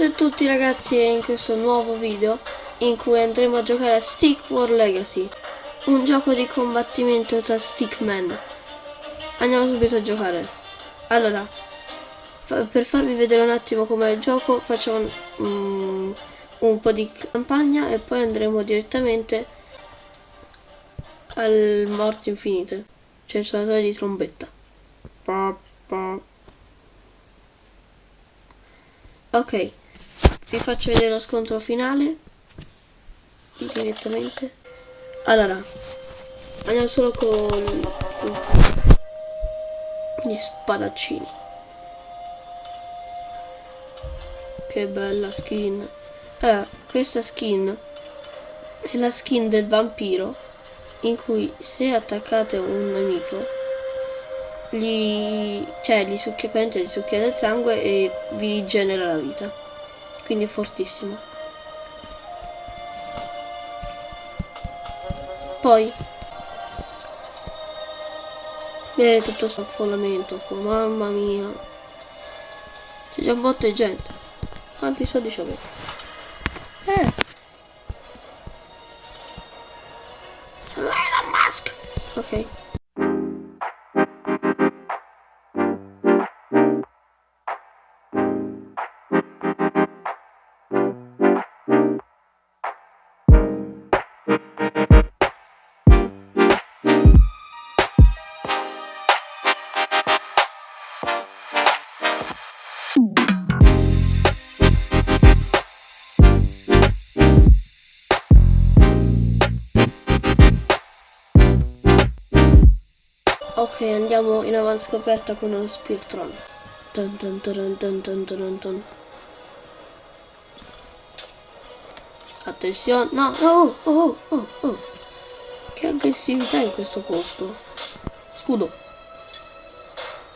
Salve a tutti ragazzi e in questo nuovo video in cui andremo a giocare a Stick War Legacy un gioco di combattimento tra stickman. Andiamo subito a giocare. Allora fa per farvi vedere un attimo com'è il gioco facciamo um, un po' di campagna e poi andremo direttamente al morte infinite. Cioè il suonatore di trombetta. Pa, pa. ok vi faccio vedere lo scontro finale direttamente allora andiamo solo con, gli spadaccini. Che bella skin. Allora questa skin è la skin del vampiro in cui se attaccate un nemico gli, cioè, gli succhia, gli del sangue e vi rigenera la vita. Quindi è fortissimo. Poi e tutto questo affollamento mamma mia. C'è già un botto di gente. Quanti soldi ci? Eh. Elon Musk. Ok, avanzcoperta con uno Spirtron. Dun dun dun dun dun dun dun Attenzione, no, no, oh, oh, oh, oh. Che aggressività in questo posto. Scudo.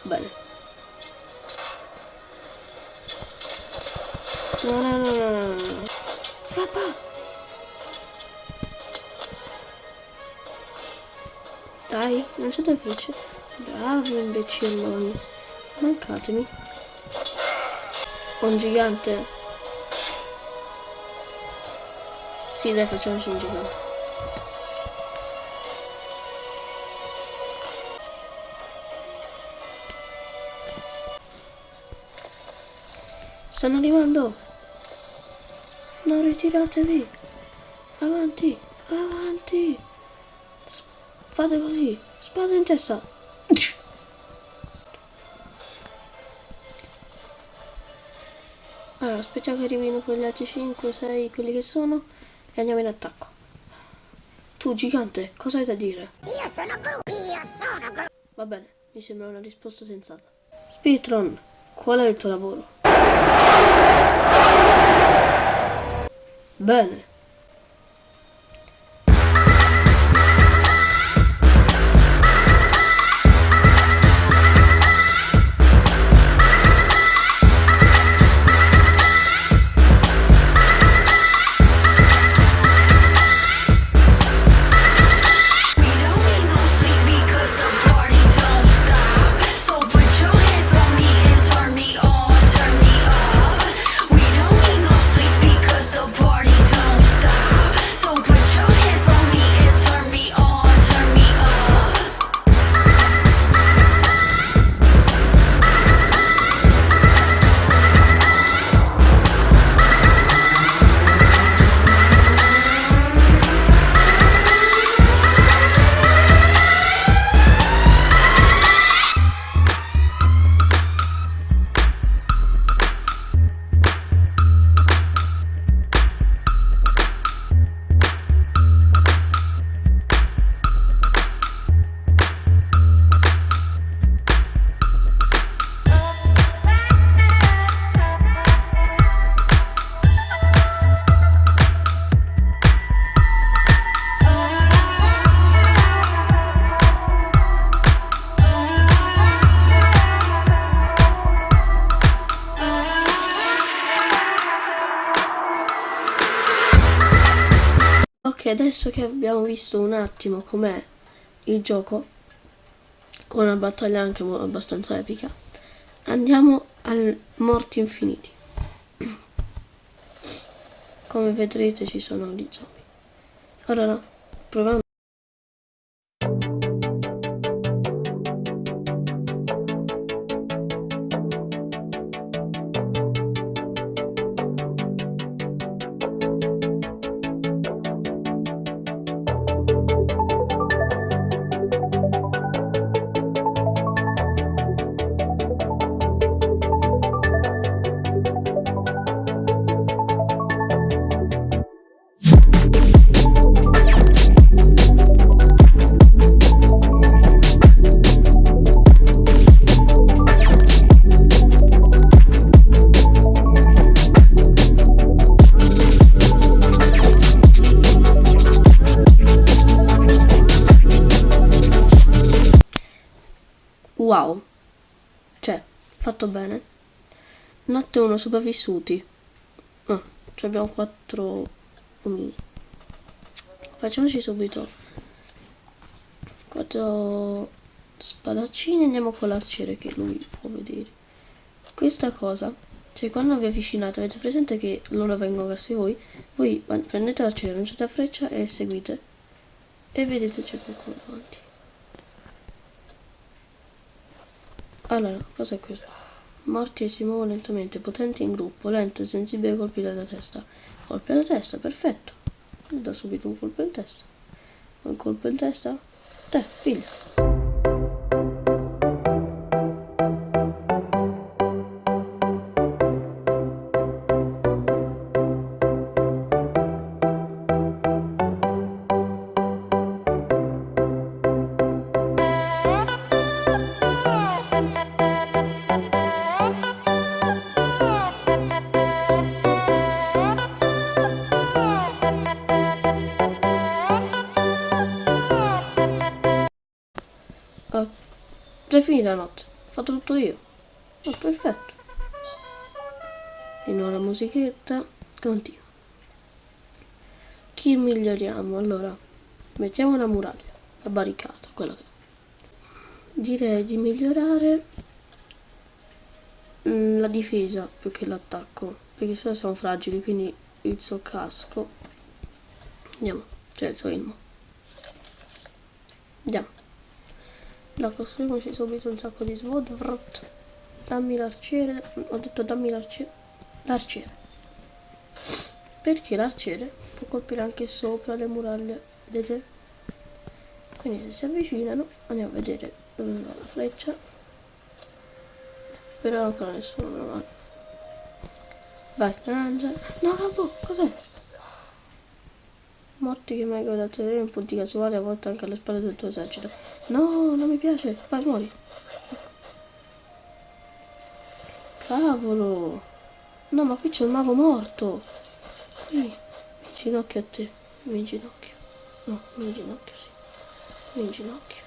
Bene. No, no, no, no, no. Scappa! Dai, non c'è da fece. Bravo imbecilloni. Mancatemi. Un gigante. Sì, dai, facciamoci un gigante. Stanno arrivando. Non ritiratevi. Avanti, avanti. Fate così, spada in testa. Aspettiamo che arrivino quegli altri 5, 6, quelli che sono, e andiamo in attacco. Tu, gigante, cosa hai da dire? Io sono Gru, io sono Gru. Va bene, mi sembra una risposta sensata. Speedtron, qual è il tuo lavoro? Bene. Adesso che abbiamo visto un attimo com'è il gioco, con una battaglia anche abbastanza epica, andiamo al morti infiniti. come vedrete ci sono gli zombie. Allora, proviamo. Wow. Cioè, fatto bene. Notte 1 sopravvissuti. Ah, cioè abbiamo 4 omini. Facciamoci subito 4 spadaccini. Andiamo con l'arciere che lui può vedere. Questa cosa, cioè quando vi avvicinate, avete presente che loro vengono verso voi. Voi prendete l'arciere, lanciate la freccia e seguite. E vedete c'è qualcuno davanti. Allora, cos'è questo? Morti e si muovono lentamente, potenti in gruppo, lento e sensibile colpi della testa. Colpi alla testa, perfetto. Da subito un colpo in testa. Un colpo in testa? Te, piglia. La notte. Ho fatto tutto io. Oh, perfetto. Di nuovo la musichetta. Continua. Chi miglioriamo? Allora, mettiamo una muraglia, la barricata, quella che... Direi di migliorare mm, la difesa più che l'attacco, perché sennò siamo fragili, quindi il suo casco. Andiamo, cioè il suo elmo. Andiamo. La costruiamoci subito un sacco di svod. Vrrt. Dammi l'arciere. Ho detto dammi l'arciere. L'arciere. Perché l'arciere può colpire anche sopra le muraglie. Vedete? Quindi se si avvicinano andiamo a vedere dove va la freccia. Però ancora nessuno lo manda. Vai, lancia. No, capo, cos'è? Morti che mai da tenere in punti casuali a volte anche alle spalle del tuo esercito. No, non mi piace. Vai, muori. Cavolo. No, ma qui c'è un mago morto. Qui. Mi ginocchio a te. Mi ginocchio. No, mi ginocchio, sì. Mi ginocchio.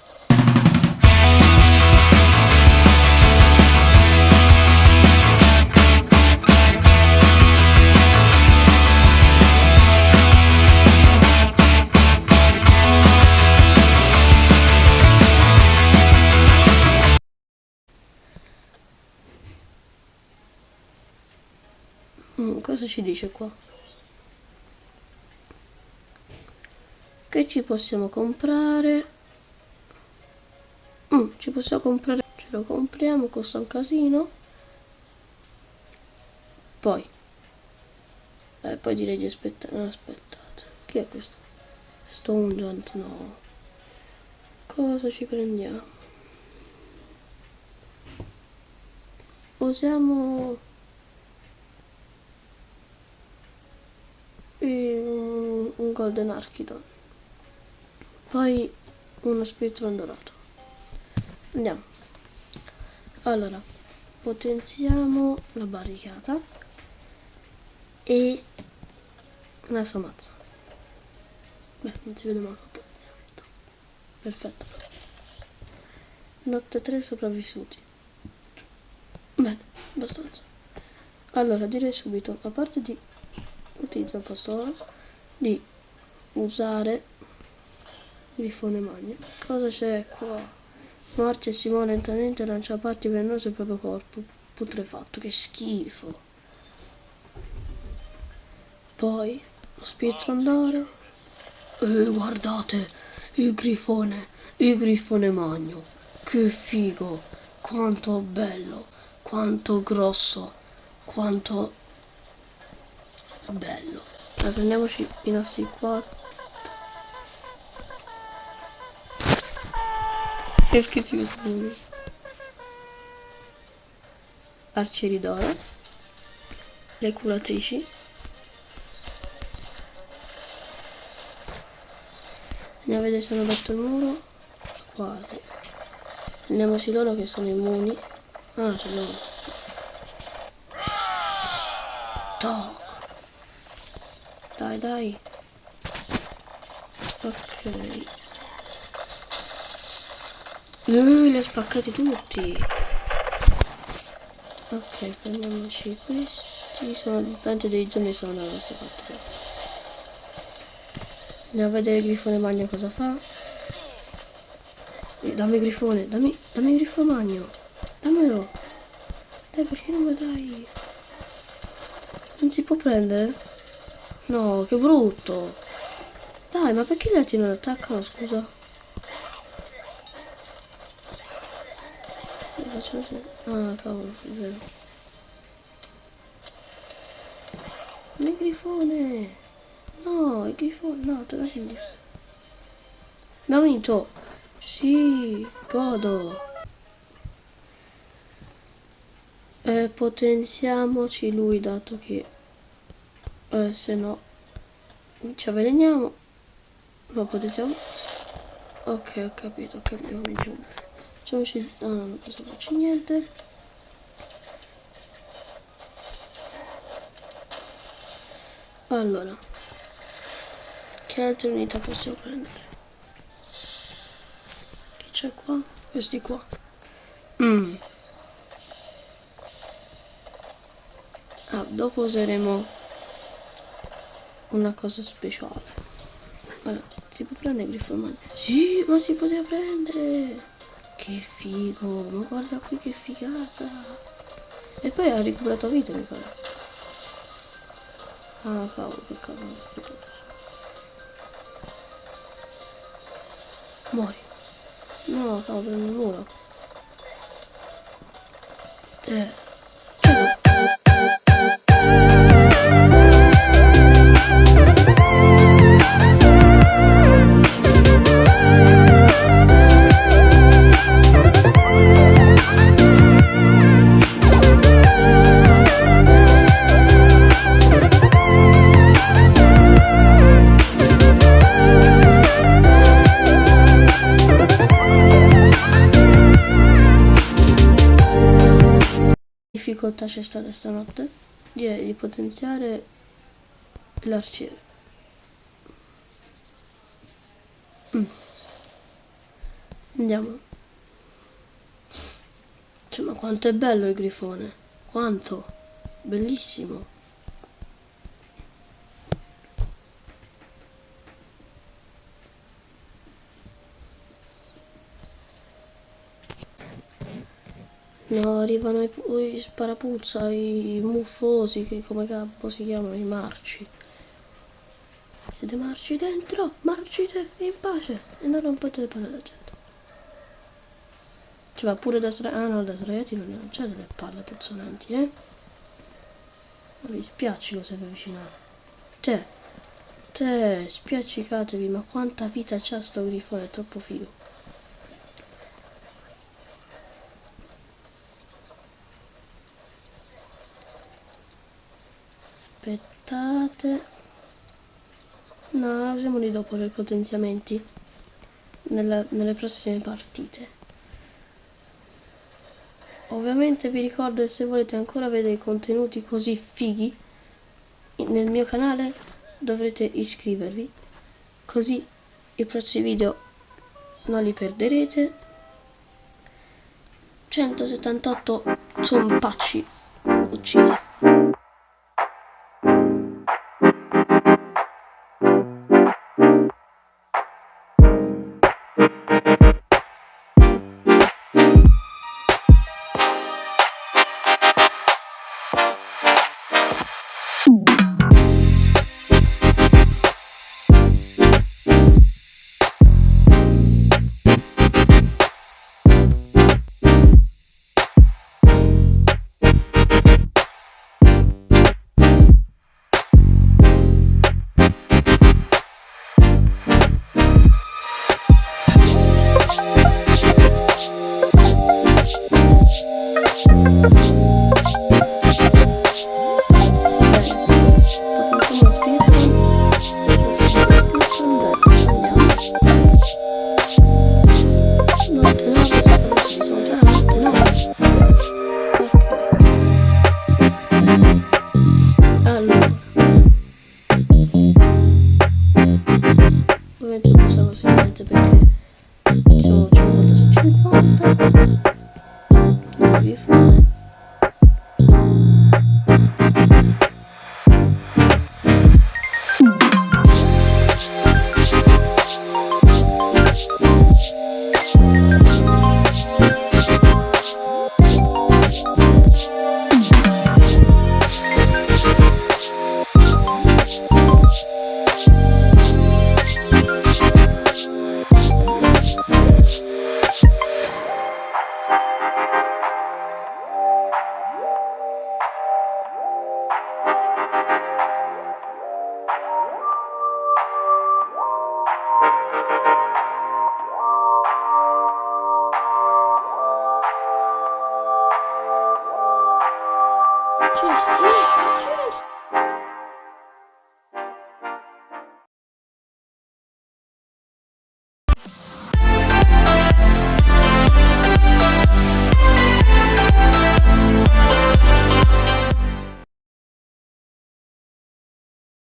Ci dice qua? Che ci possiamo comprare? Mm, ci possiamo comprare, ce lo compriamo, costa un casino. Poi, eh, poi direi di aspettare, no, aspettate, chi è questo? Stone Giant, no. Cosa ci prendiamo? Usiamo un, un golden archidon. Poi uno spettron dorato andiamo. Allora potenziamo la barricata e la samazza. Beh non si vede manco il potenziamento perfetto. Notte 3 sopravvissuti. Bene abbastanza. Allora direi subito a parte di utilizzo il pastore di usare grifone magno cosa c'è qua marcia e si muove lentamente lancia parti velenose il proprio corpo putrefatto che schifo Poi lo spettro d'oro. E guardate, il grifone, il grifone magno. Che figo, quanto bello, quanto grosso, quanto bello. Allora, prendiamoci i nostri quattro. Perché più studi? Arcieri d'oro. Le curatrici. Andiamo a vedere se hanno batto il muro. Quasi. Prendiamoci loro che sono immuni. Ah, c'è loro. Toc. Dai, dai. Ok. Lui li ha spaccati tutti. Ok, prendiamoci questi. Sono praticamente dei zombie sono da questa parte. Andiamo a vedere il grifone magno cosa fa. Eh, Dammi il grifone, dammi, dammi grifone magno. Dammelo. Dai, perché non lo dai? Non si può prendere? No, che brutto. Dai, ma perché gli altri non attaccano, scusa? Ah, cavolo, è vero. Il grifone! No, il grifone, no, tornate indietro. Abbiamo vinto! Sì, godo! Eh, potenziamoci lui dato che eh, se no ci avveleniamo ma potenziamo ok ho capito ho capito cominciamo facciamoci ah, non posso farci niente. Allora che altre unità possiamo prendere? Che c'è qua? Questi qua. Mm. Ah, dopo useremo una cosa speciale. Allora, si può prendere il grifo magno? Sì, ma si poteva prendere! Che figo, ma guarda qui che figata! E poi ha recuperato vita, mi pare. Ah, cavolo, che cavolo. Muori. No, cavolo, prendo il muro. Te. Difficoltà c'è stata stanotte? Direi di potenziare l'arciere. Mm. Andiamo. Cioè, ma quanto è bello il grifone. Quanto. Bellissimo. No, arrivano i, i sparapuzza, i muffosi, che come capo si chiamano, i marci. Siete marci dentro? Marcite in pace e non rompete le palle alla gente. Cioè, ma pure da sdraiati, ah no, da sdraiati non c'è delle palle puzzolenti, eh? Ma vi spiaccico se vi avvicinate. Te, te, spiaccicatevi, ma quanta vita c'ha sto grifone, è troppo figo. Aspettate. No usiamo lì dopo per potenziamenti. Nella, nelle prossime partite. Ovviamente vi ricordo che se volete ancora vedere contenuti così fighi nel mio canale dovrete iscrivervi così i prossimi video non li perderete. 178 zompacci uccisi